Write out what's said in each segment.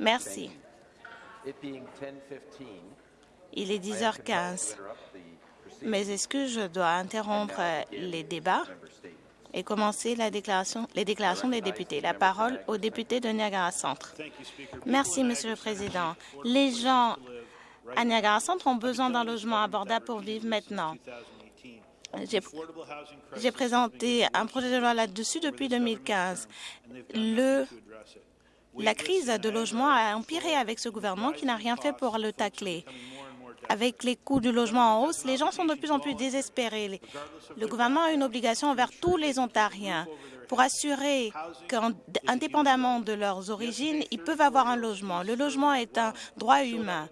Merci. Il est 10h15. Mais est-ce que je dois interrompre les débats et commencer la déclaration, les déclarations des députés. La parole au député de Niagara Centre. Merci, Monsieur le Président. Les gens à Niagara Centre ont besoin d'un logement abordable pour vivre maintenant. J'ai présenté un projet de loi là-dessus depuis 2015. Le, la crise de logement a empiré avec ce gouvernement qui n'a rien fait pour le tacler. Avec les coûts du logement en hausse, les gens sont de plus en plus désespérés. Le gouvernement a une obligation envers tous les Ontariens pour assurer qu'indépendamment de leurs origines, ils peuvent avoir un logement. Le logement est un droit humain.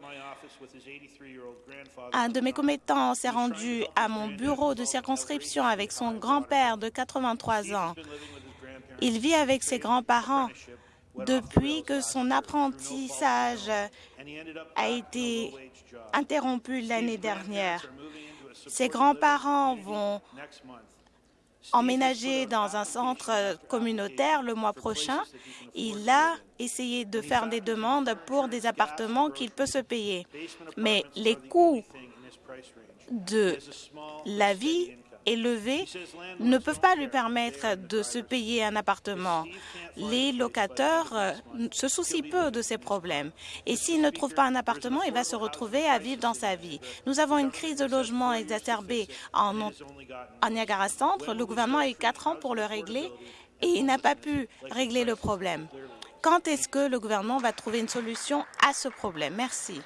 Un de mes commettants s'est rendu à mon bureau de circonscription avec son grand-père de 83 ans. Il vit avec ses grands-parents depuis que son apprentissage a été interrompu l'année dernière. Ses grands-parents vont emménager dans un centre communautaire le mois prochain. Il a essayé de faire des demandes pour des appartements qu'il peut se payer. Mais les coûts de la vie élevés ne peuvent pas lui permettre de se payer un appartement. Les locataires euh, se soucient peu de ces problèmes. Et s'il ne trouve pas un appartement, il va se retrouver à vivre dans sa vie. Nous avons une crise de logement exacerbée en, en Niagara Centre. Le gouvernement a eu quatre ans pour le régler et il n'a pas pu régler le problème. Quand est-ce que le gouvernement va trouver une solution à ce problème? Merci.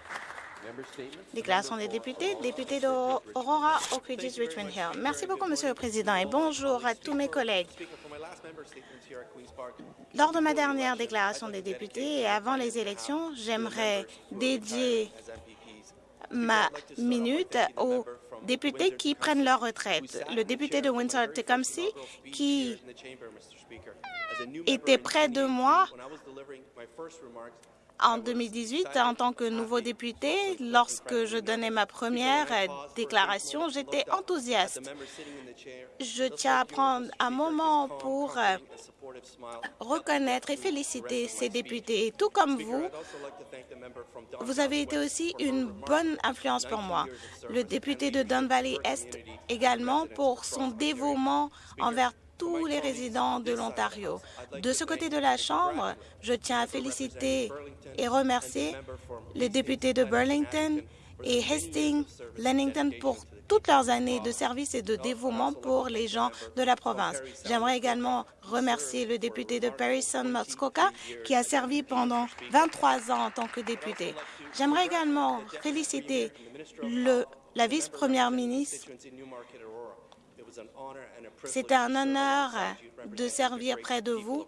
Déclaration des députés. Député d'Aurora, Oak Ridges, Richmond Hill. Merci beaucoup, Monsieur le Président, et bonjour à tous mes collègues. Lors de ma dernière déclaration des députés et avant les élections, j'aimerais dédier ma minute aux députés qui prennent leur retraite. Le député de Windsor-Tecumseh, qui était près de moi en 2018, en tant que nouveau député, lorsque je donnais ma première déclaration, j'étais enthousiaste. Je tiens à prendre un moment pour euh, reconnaître et féliciter ces députés. tout comme vous, vous avez été aussi une bonne influence pour moi. Le député de Don Valley Est également pour son dévouement envers tous les résidents de l'Ontario. De ce côté de la Chambre, je tiens à féliciter et remercier les députés de Burlington et Hastings, Lennington pour toutes leurs années de service et de dévouement pour les gens de la province. J'aimerais également remercier le député de Parison-Muskoka qui a servi pendant 23 ans en tant que député. J'aimerais également féliciter la vice-première ministre c'était un honneur de servir près de vous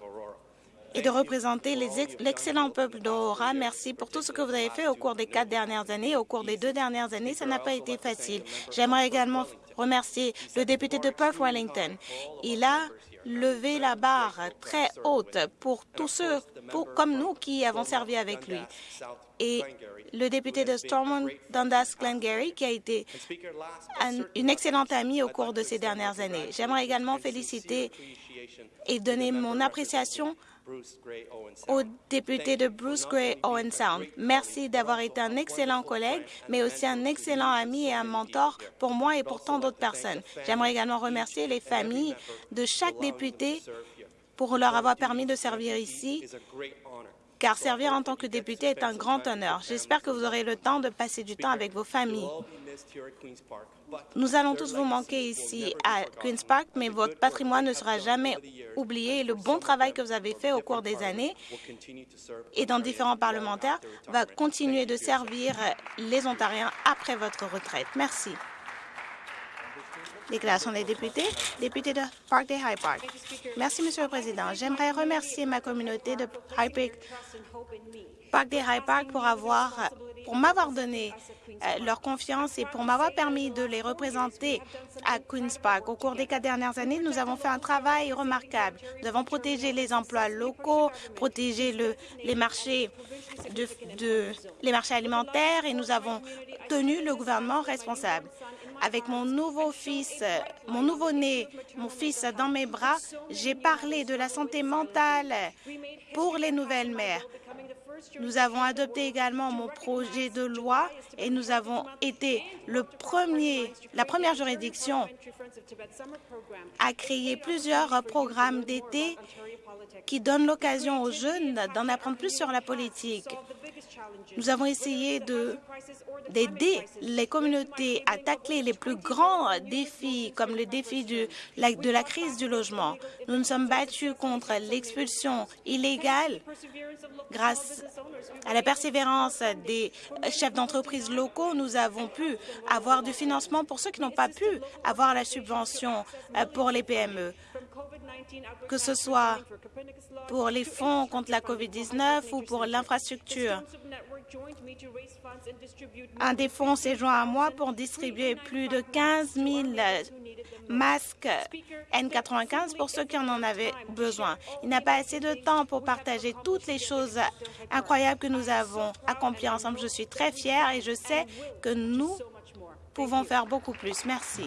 et de représenter l'excellent peuple d'Aurora. Merci pour tout ce que vous avez fait au cours des quatre dernières années. Au cours des deux dernières années, ça n'a pas été facile. J'aimerais également remercier le député de Perth-Wellington. Il a levé la barre très haute pour tous ceux pour, comme nous qui avons servi avec lui. Et le député de Stormont, Dundas Glengarry, qui a été une excellente amie au cours de ces dernières années. J'aimerais également féliciter et donner mon appréciation au député de Bruce Gray Owen Sound. Merci d'avoir été un excellent collègue, mais aussi un excellent ami et un mentor pour moi et pour tant d'autres personnes. J'aimerais également remercier les familles de chaque député pour leur avoir permis de servir ici car servir en tant que député est un grand honneur. J'espère que vous aurez le temps de passer du temps avec vos familles. Nous allons tous vous manquer ici à Queen's Park, mais votre patrimoine ne sera jamais oublié. le bon travail que vous avez fait au cours des années et dans différents parlementaires va continuer de servir les Ontariens après votre retraite. Merci. Déclaration des députés. Député de Parkdale High Park. Merci, Monsieur le Président. J'aimerais remercier ma communauté de High Park, des High Park pour avoir pour m'avoir donné euh, leur confiance et pour m'avoir permis de les représenter à Queen's Park. Au cours des quatre dernières années, nous avons fait un travail remarquable. Nous avons protégé les emplois locaux, protégé les marchés alimentaires et nous avons tenu le gouvernement responsable avec mon nouveau fils, mon nouveau-né, mon fils dans mes bras, j'ai parlé de la santé mentale pour les nouvelles mères. Nous avons adopté également mon projet de loi et nous avons été le premier, la première juridiction à créer plusieurs programmes d'été qui donnent l'occasion aux jeunes d'en apprendre plus sur la politique. Nous avons essayé d'aider les communautés à tacler les plus grands défis, comme le défi de la, crise du logement. Nous nous sommes battus contre l'expulsion illégale grâce à la persévérance des chefs d'entreprise locaux. Nous avons pu avoir du financement pour ceux qui n'ont pas pu avoir la subvention euh, pour les PME que ce soit pour les fonds contre la COVID-19 ou pour l'infrastructure. Un des fonds s'est joint à moi pour distribuer plus de 15 000 masques N95 pour ceux qui en avaient besoin. Il n'a pas assez de temps pour partager toutes les choses incroyables que nous avons accomplies ensemble. Je suis très fière et je sais que nous pouvons faire beaucoup plus. Merci.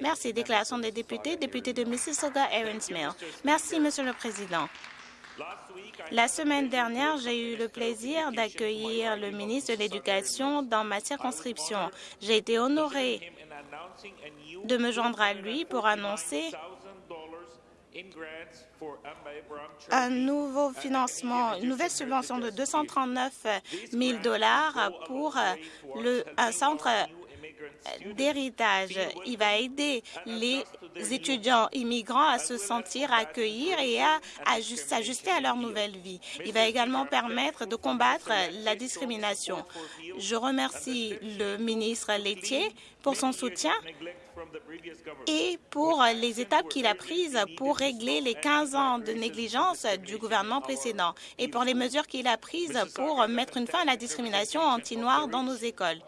Merci. Déclaration des députés. Député de Mississauga, Mill. Merci, Monsieur le Président. La semaine dernière, j'ai eu le plaisir d'accueillir le ministre de l'Éducation dans ma circonscription. J'ai été honorée de me joindre à lui pour annoncer un nouveau financement, une nouvelle subvention de 239 000 dollars pour un centre d'héritage. Il va aider les étudiants immigrants à se sentir accueillis et à, s'ajuster à leur nouvelle vie. Il va également permettre de combattre la discrimination. Je remercie le ministre laitier pour son soutien et pour les étapes qu'il a prises pour régler les 15 ans de négligence du gouvernement précédent et pour les mesures qu'il a prises pour mettre une fin à la discrimination anti-noire dans nos écoles.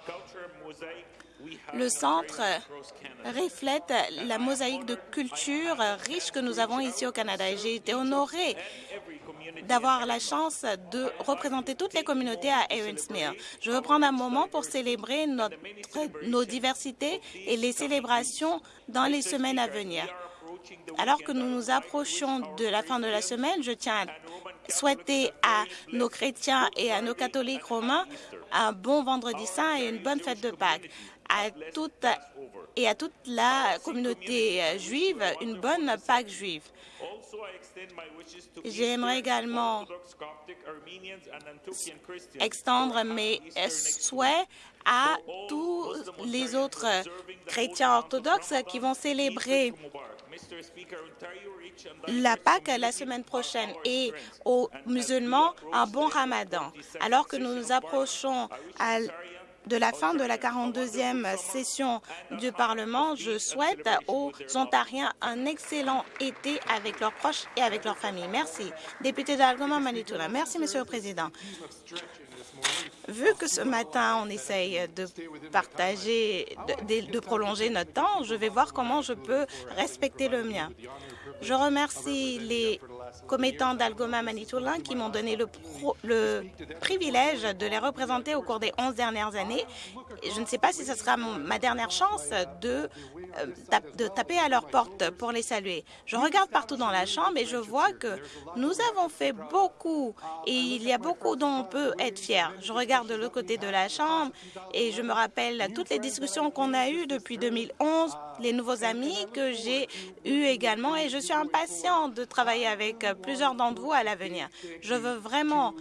Le centre reflète la mosaïque de culture riche que nous avons ici au Canada et j'ai été honorée d'avoir la chance de représenter toutes les communautés à Mill. Je veux prendre un moment pour célébrer notre, nos diversités et les célébrations dans les semaines à venir. Alors que nous nous approchons de la fin de la semaine, je tiens à souhaiter à nos chrétiens et à nos catholiques romains un bon vendredi saint et une bonne fête de Pâques à toute et à toute la communauté juive une bonne Pâque juive. J'aimerais également extendre mes souhaits à tous les autres chrétiens orthodoxes qui vont célébrer la Pâque la semaine prochaine et aux musulmans un bon ramadan. Alors que nous nous approchons à de la fin de la 42e session du Parlement, je souhaite aux Ontariens un excellent été avec leurs proches et avec leurs familles. Merci. Député d'Algoma Manitoula. Merci, Monsieur le Président. Vu que ce matin, on essaye de partager, de, de, prolonger notre temps, je vais voir comment je peux respecter le mien. Je remercie les commettants d'Algoma Manitoulin qui m'ont donné le, le, privilège de les représenter au cours des 11 dernières années. Je ne sais pas si ce sera ma dernière chance de, euh, de taper à leur porte pour les saluer. Je regarde partout dans la Chambre et je vois que nous avons fait beaucoup et il y a beaucoup dont on peut être fier. Je regarde de l'autre côté de la Chambre et je me rappelle toutes les discussions qu'on a eues depuis 2011, les nouveaux amis que j'ai eus également et je suis impatient de travailler avec plusieurs d'entre vous à l'avenir. Je veux vraiment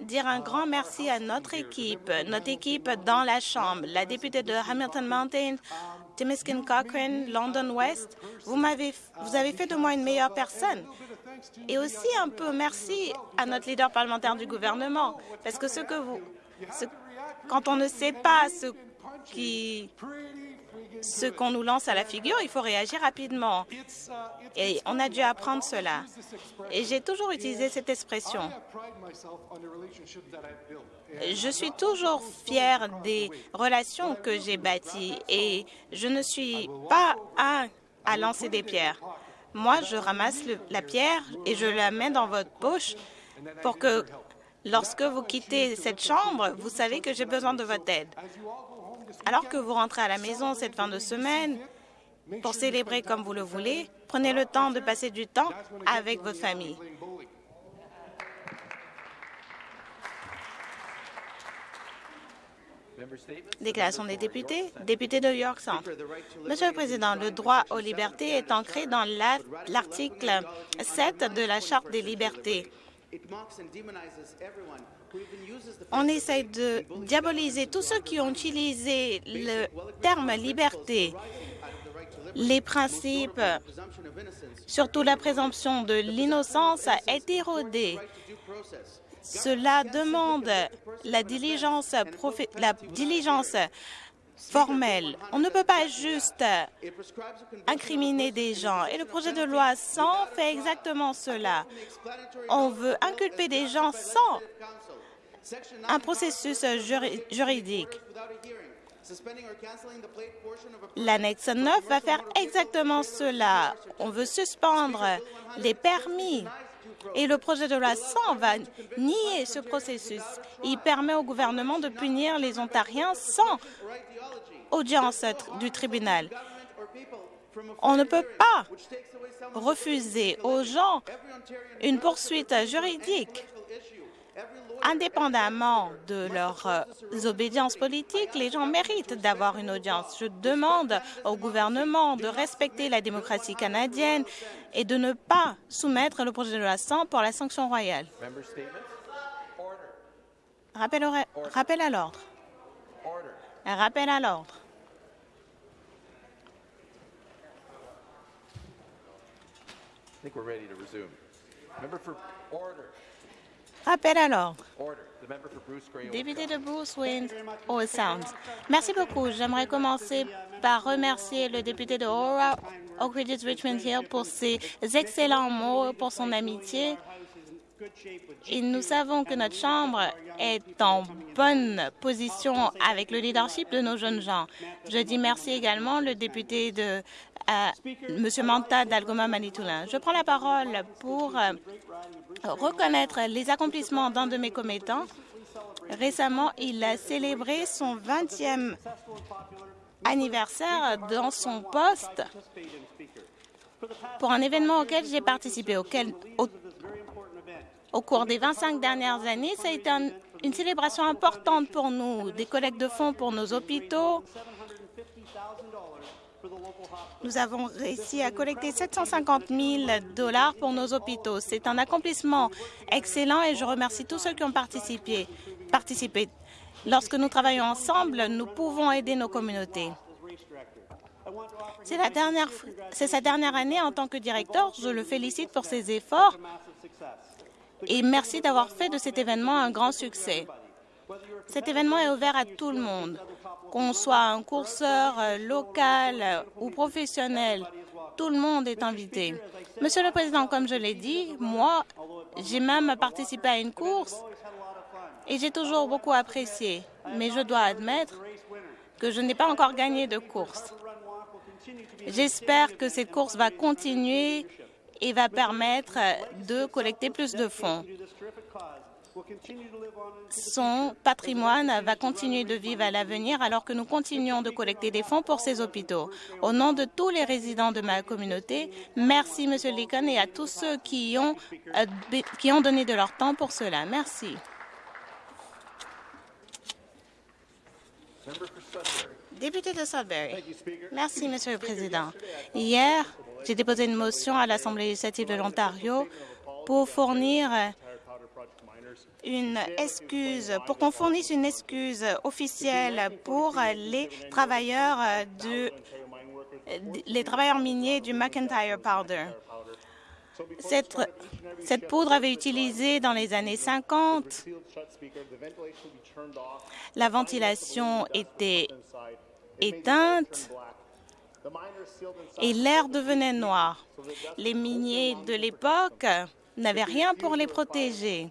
dire un grand merci à notre équipe, notre équipe dans la Chambre, la députée de Hamilton Mountain, Timiskin Cochrane, London West. Vous, m'avez, vous avez fait de moi une meilleure personne. Et aussi un peu merci à notre leader parlementaire du gouvernement, parce que ce que vous, quand on ne sait pas ce qui ce qu'on nous lance à la figure, il faut réagir rapidement. Et on a dû apprendre cela. Et j'ai toujours utilisé cette expression. Je suis toujours fière des relations que j'ai bâties et je ne suis pas un à lancer des pierres. Moi, je ramasse la pierre et je la mets dans votre poche pour que Lorsque vous quittez cette chambre, vous savez que j'ai besoin de votre aide. Alors que vous rentrez à la maison cette fin de semaine, pour célébrer comme vous le voulez, prenez le temps de passer du temps avec votre famille. Déclaration des députés. Député de York Centre. Monsieur le Président, le droit aux libertés est ancré dans l'article 7 de la Charte des libertés. On essaie de diaboliser tous ceux qui ont utilisé le terme liberté, les principes, surtout la présomption de l'innocence, est érodée. Cela demande la diligence, la diligence On ne peut pas juste incriminer des gens. Et le projet de loi 100 fait exactement cela. On veut inculper des gens sans un processus juridique. L'annexe 9 va faire exactement cela. On veut suspendre les permis et le projet de loi 100 va nier ce processus. Il permet au gouvernement de punir les Ontariens sans audience du tribunal. On ne peut pas refuser aux gens une poursuite juridique indépendamment de leurs euh, obédiences politiques, les gens méritent d'avoir une audience. Je demande au gouvernement de respecter la démocratie canadienne et de ne pas soumettre le projet de loi 100 pour la sanction royale. Rappel, rappel à l'ordre. Rappel à l'ordre. Rappel à l'ordre. Député de Bruce Wayne, Old Sound. Merci beaucoup. J'aimerais commencer par remercier le député de Aura, Oak Ridges Richmond Hill, pour ses excellents mots, pour son amitié. Et nous savons que notre Chambre est en bonne position avec le leadership de nos jeunes gens. Je dis merci également le député de M. Manta d'Algoma Manitoulin. Je prends la parole pour euh, reconnaître les accomplissements d'un de mes commettants. Récemment, il a célébré son 20e anniversaire dans son poste pour un événement auquel j'ai participé, au, cours des 25 dernières années. Ça a été une célébration importante pour nous, des collectes de fonds pour nos hôpitaux, nous avons réussi à collecter 750 000 dollars pour nos hôpitaux. C'est un accomplissement excellent et je remercie tous ceux qui ont participé. Lorsque nous travaillons ensemble, nous pouvons aider nos communautés. C'est sa dernière année en tant que directeur. Je le félicite pour ses efforts et merci d'avoir fait de cet événement un grand succès. Cet événement est ouvert à tout le monde qu'on soit un courseur euh, local euh, ou professionnel, tout le monde est invité. Monsieur le Président, comme je l'ai dit, moi, j'ai même participé à une course et j'ai toujours beaucoup apprécié. Mais je dois admettre que je n'ai pas encore gagné de course. J'espère que cette course va continuer et va permettre de collecter plus de fonds son patrimoine va continuer de vivre à l'avenir alors que nous continuons de collecter des fonds pour ces hôpitaux. Au nom de tous les résidents de ma communauté, merci, Monsieur Lincoln, et à tous ceux qui ont, euh, qui ont donné de leur temps pour cela. Merci. Député de Sudbury. Merci, Monsieur le Président. Hier, j'ai déposé une motion à l'Assemblée législative de l'Ontario pour fournir une excuse, pour qu'on fournisse une excuse officielle pour les travailleurs miniers du McIntyre Powder. Cette, cette, poudre avait utilisé dans les années 50. La ventilation était éteinte et l'air devenait noir. Les miniers de l'époque n'avaient rien pour les protéger.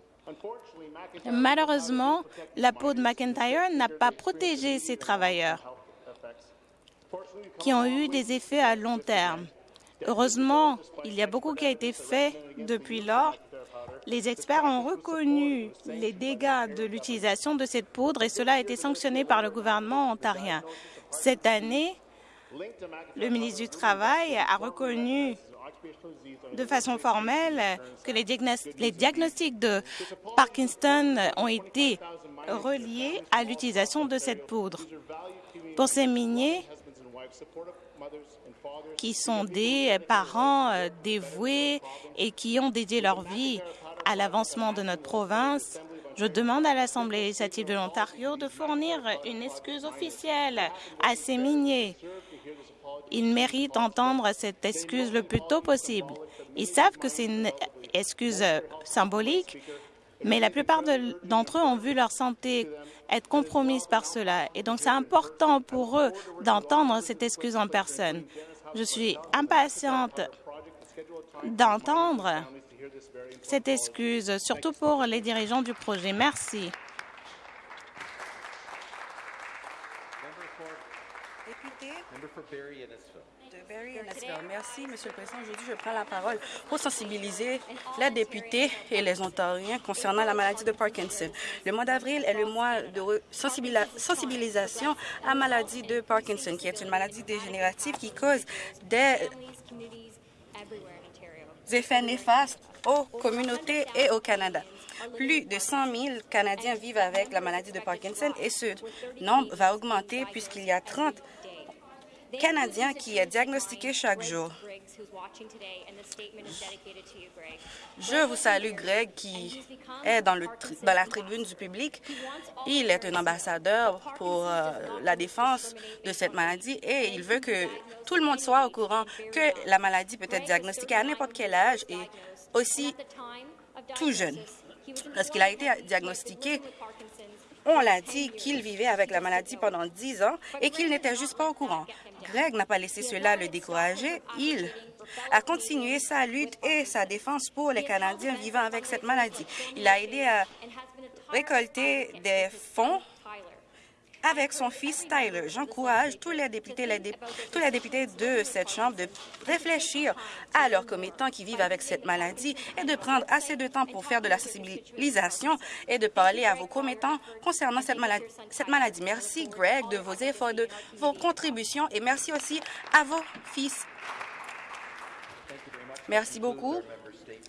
Malheureusement, la peau de McIntyre n'a pas protégé ces travailleurs qui ont eu des effets à long terme. Heureusement, il y a beaucoup qui a été fait depuis lors. Les experts ont reconnu les dégâts de l'utilisation de cette poudre et cela a été sanctionné par le gouvernement ontarien. Cette année, le ministre du Travail a reconnu de façon formelle que les, diagnostics de Parkinson ont été reliés à l'utilisation de cette poudre. Pour ces miniers qui sont des parents euh, dévoués et qui ont dédié leur vie à l'avancement de notre province, je demande à l'Assemblée législative de l'Ontario de fournir une excuse officielle à ces miniers. Ils méritent d'entendre cette excuse le plus tôt possible. Ils savent que c'est une excuse symbolique, mais la plupart d'entre eux ont vu leur santé être compromise par cela. Et donc, c'est important pour eux d'entendre cette excuse en personne. Je suis impatiente d'entendre cette excuse, surtout pour les dirigeants du projet. Merci. Merci, Monsieur le Président. Aujourd'hui, je prends la parole pour sensibiliser les députés et les Ontariens concernant la maladie de Parkinson. Le mois d'avril est le mois de sensibilisation à la maladie de Parkinson, qui est une maladie dégénérative qui cause des effets néfastes aux communautés et au Canada. Plus de 100 000 Canadiens vivent avec la maladie de Parkinson et ce nombre va augmenter puisqu'il y a 30 Canadiens qui est diagnostiqué chaque jour. Je vous salue, Greg, qui est dans, le dans la tribune du public. Il est un ambassadeur pour euh, la défense de cette maladie et il veut que tout le monde soit au courant que la maladie peut être diagnostiquée à n'importe quel âge et aussi tout jeune. Lorsqu'il a été diagnostiqué, on l'a dit qu'il vivait avec la maladie pendant dix ans et qu'il n'était juste pas au courant. Greg n'a pas laissé cela le décourager. Il a continué sa lutte et sa défense pour les Canadiens vivant avec cette maladie. Il a aidé à récolter des fonds avec son fils Tyler. J'encourage tous les députés, de cette Chambre de réfléchir à leurs commettants qui vivent avec cette maladie et de prendre assez de temps pour faire de la sensibilisation et de parler à vos commettants concernant. Cette maladie. Merci, Greg, de vos efforts, de vos contributions et merci aussi à vos fils. Merci beaucoup.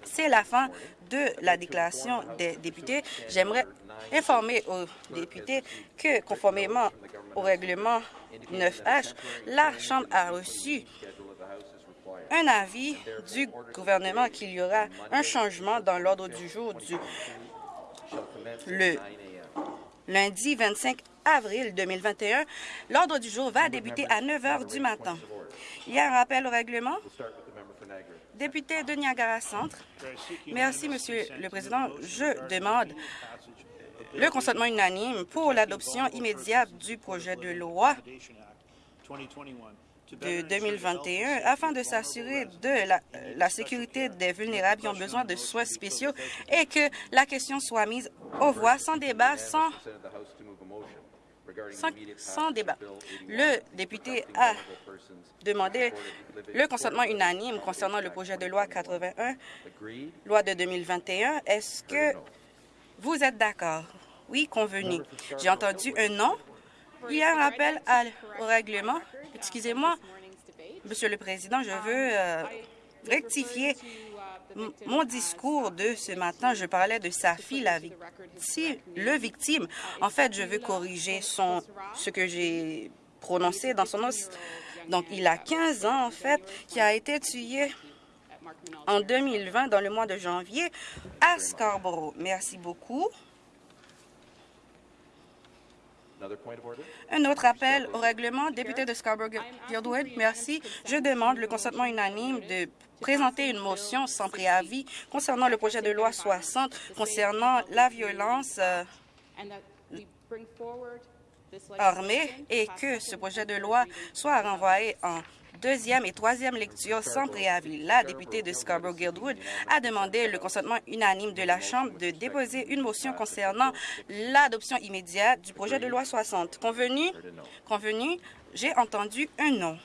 C'est la fin de la déclaration des députés. J'aimerais informer aux députés que, conformément au règlement 9H, la Chambre a reçu un avis du gouvernement qu'il y aura un changement dans l'ordre du jour du le lundi 25 avril 2021. L'ordre du jour va débuter à 9 heures du matin. Il y a un rappel au règlement? Député de Niagara Centre. Merci, Monsieur le Président. Je demande le consentement unanime pour l'adoption immédiate du projet de loi de 2021 afin de s'assurer de la, sécurité des vulnérables qui ont besoin de soins spéciaux et que la question soit mise aux voix sans débat, sans, sans débat. Le député a demandé le consentement unanime concernant le projet de loi 81, loi de 2021. Est-ce que vous êtes d'accord? Oui, convenu. J'ai entendu un non. Il y a un rappel au règlement. Excusez-moi, Monsieur le Président, je veux euh, rectifier mon discours de ce matin. Je parlais de sa fille, la victime, le victime. En fait, je veux corriger ce que j'ai prononcé dans son nom. Donc, il a 15 ans, en fait, qui a été tué en 2020, dans le mois de janvier, à Scarborough. Merci beaucoup. Un autre appel au règlement, député de Scarborough-Guildwood, merci. Je demande le consentement unanime de présenter une motion sans préavis concernant le projet de loi 60 concernant la violence euh, armée et que ce projet de loi soit renvoyé en deuxième et troisième lecture sans préavis. La députée de Scarborough-Guildwood a demandé le consentement unanime de la Chambre de déposer une motion concernant l'adoption immédiate du projet de loi 60. Convenu? Convenu? J'ai entendu un non.